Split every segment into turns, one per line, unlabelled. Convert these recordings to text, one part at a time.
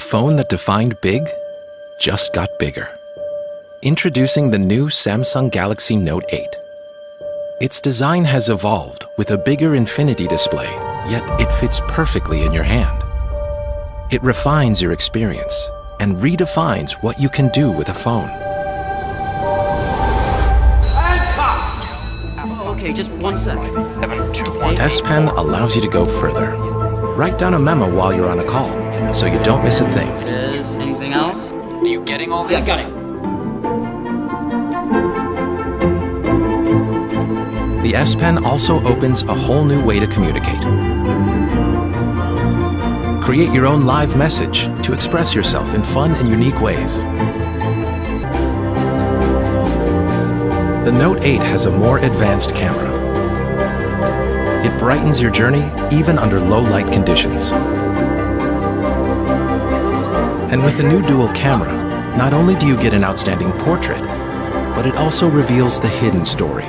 The phone that defined big just got bigger. Introducing the new Samsung Galaxy Note 8. Its design has evolved with a bigger infinity display, yet it fits perfectly in your hand. It refines your experience and redefines what you can do with a phone.
Okay, just one sec.
S Pen allows you to go further. Write down a memo while you're on a call, so you don't miss a thing.
Is anything else?
Are you getting all this?
Yeah, got it.
The S Pen also opens a whole new way to communicate. Create your own live message to express yourself in fun and unique ways. The Note 8 has a more advanced camera. It brightens your journey even under low light conditions. And with the new dual camera, not only do you get an outstanding portrait, but it also reveals the hidden story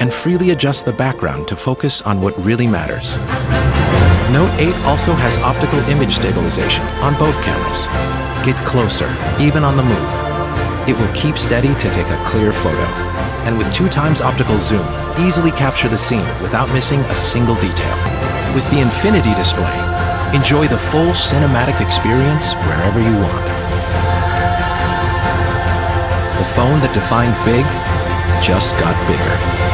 and freely adjusts the background to focus on what really matters. Note 8 also has optical image stabilization on both cameras. Get closer, even on the move. It will keep steady to take a clear photo. And with two times optical zoom, easily capture the scene without missing a single detail. With the Infinity display, enjoy the full cinematic experience wherever you want. The phone that defined big just got bigger.